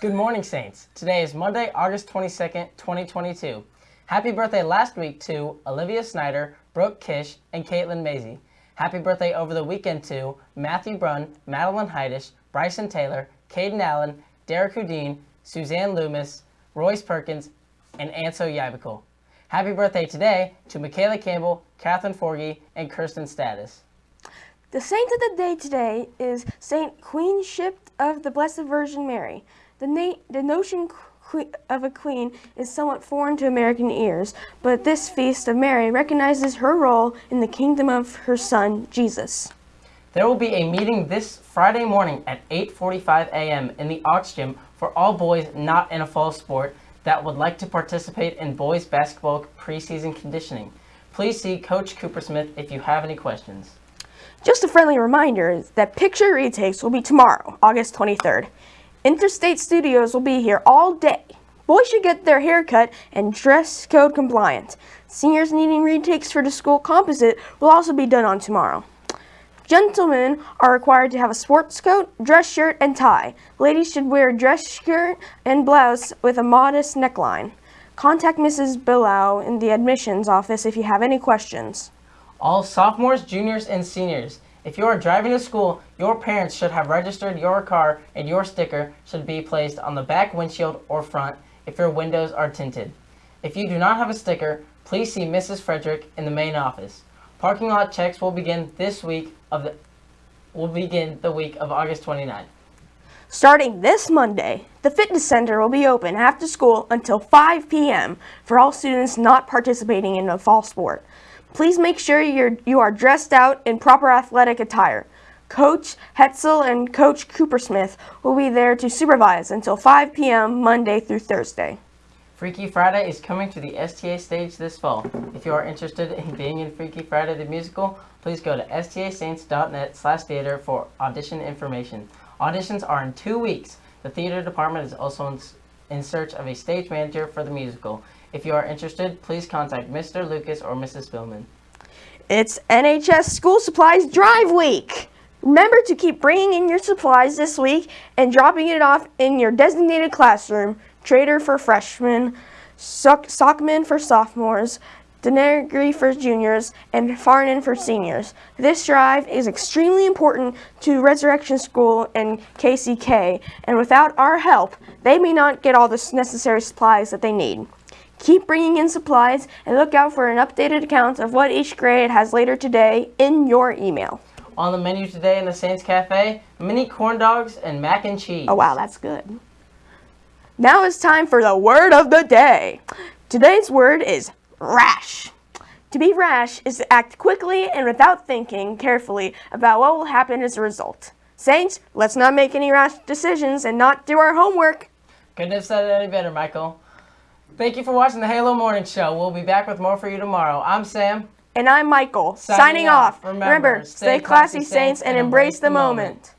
Good morning, Saints. Today is Monday, August 22nd, 2022. Happy birthday last week to Olivia Snyder, Brooke Kish, and Caitlin Maisie. Happy birthday over the weekend to Matthew Brunn, Madeline Heidish, Bryson Taylor, Caden Allen, Derek Houdin, Suzanne Loomis, Royce Perkins, and Anso Yabicol. Happy birthday today to Michaela Campbell, Catherine Forgy, and Kirsten Status. The saint of the day today is Saint Queenship of the Blessed Virgin Mary. The, na the notion of a queen is somewhat foreign to American ears, but this feast of Mary recognizes her role in the kingdom of her son, Jesus. There will be a meeting this Friday morning at 8.45 a.m. in the Aux Gym for all boys not in a fall sport that would like to participate in boys basketball preseason conditioning. Please see Coach Cooper Smith if you have any questions. Just a friendly reminder that picture retakes will be tomorrow, August 23rd. Interstate Studios will be here all day. Boys should get their hair cut and dress code compliant. Seniors needing retakes for the school composite will also be done on tomorrow. Gentlemen are required to have a sports coat, dress shirt, and tie. Ladies should wear a dress shirt and blouse with a modest neckline. Contact Mrs. Billow in the admissions office if you have any questions. All sophomores, juniors, and seniors if you are driving to school, your parents should have registered your car and your sticker should be placed on the back windshield or front if your windows are tinted. If you do not have a sticker, please see Mrs. Frederick in the main office. Parking lot checks will begin this week of the will begin the week of August 29th. Starting this Monday, the fitness center will be open after school until 5 p.m. for all students not participating in a fall sport. Please make sure you're, you are dressed out in proper athletic attire. Coach Hetzel and Coach Coopersmith will be there to supervise until 5 p.m. Monday through Thursday. Freaky Friday is coming to the STA stage this fall. If you are interested in being in Freaky Friday the musical, please go to stasaints.net slash theater for audition information. Auditions are in two weeks. The theater department is also in, search of a stage manager for the musical. If you are interested, please contact Mr. Lucas or Mrs. Spillman. It's NHS School Supplies Drive Week. Remember to keep bringing in your supplies this week and dropping it off in your designated classroom, Trader for freshmen, Sockman for sophomores, Denegri for juniors, and Farnan for seniors. This drive is extremely important to Resurrection School and KCK, and without our help, they may not get all the necessary supplies that they need. Keep bringing in supplies and look out for an updated account of what each grade has later today in your email. On the menu today in the Saints Cafe, mini corn dogs and mac and cheese. Oh wow, that's good. Now it's time for the word of the day. Today's word is rash. To be rash is to act quickly and without thinking carefully about what will happen as a result. Saints, let's not make any rash decisions and not do our homework. Couldn't have said it any better, Michael. Thank you for watching the Halo Morning Show. We'll be back with more for you tomorrow. I'm Sam. And I'm Michael. Signing, Signing off. Remember, Remember, stay classy, Saints, and embrace the moment. moment.